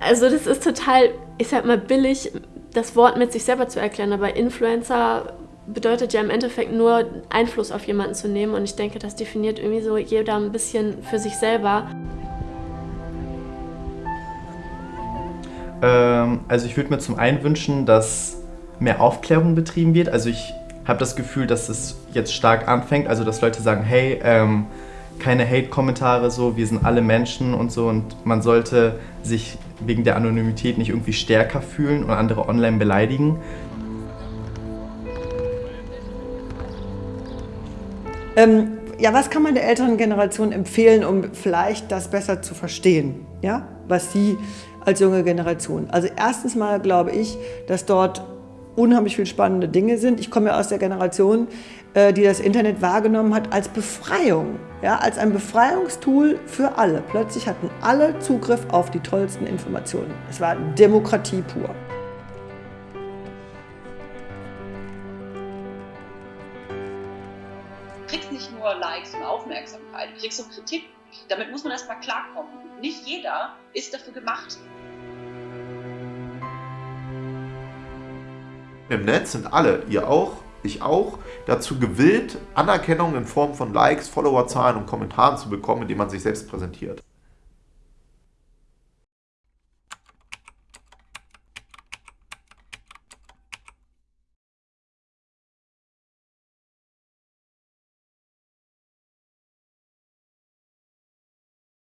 Also das ist total, ich sag mal, billig, das Wort mit sich selber zu erklären, aber Influencer bedeutet ja im Endeffekt nur Einfluss auf jemanden zu nehmen und ich denke, das definiert irgendwie so jeder ein bisschen für sich selber. Ähm, also ich würde mir zum einen wünschen, dass mehr Aufklärung betrieben wird. Also ich habe das Gefühl, dass es jetzt stark anfängt, also dass Leute sagen, hey, ähm, keine Hate-Kommentare so, wir sind alle Menschen und so und man sollte sich wegen der Anonymität nicht irgendwie stärker fühlen und andere online beleidigen. Ähm, ja, was kann man der älteren Generation empfehlen, um vielleicht das besser zu verstehen, ja, was sie als junge Generation. Also erstens mal glaube ich, dass dort unheimlich viele spannende Dinge sind. Ich komme ja aus der Generation, äh, die das Internet wahrgenommen hat als Befreiung, ja, als ein Befreiungstool für alle. Plötzlich hatten alle Zugriff auf die tollsten Informationen. Es war Demokratie pur. Du kriegst nicht nur Likes und Aufmerksamkeit, du kriegst auch Kritik. Damit muss man erstmal klarkommen. Nicht jeder ist dafür gemacht. Im Netz sind alle, ihr auch, ich auch, dazu gewillt, Anerkennung in Form von Likes, Followerzahlen und Kommentaren zu bekommen, indem man sich selbst präsentiert.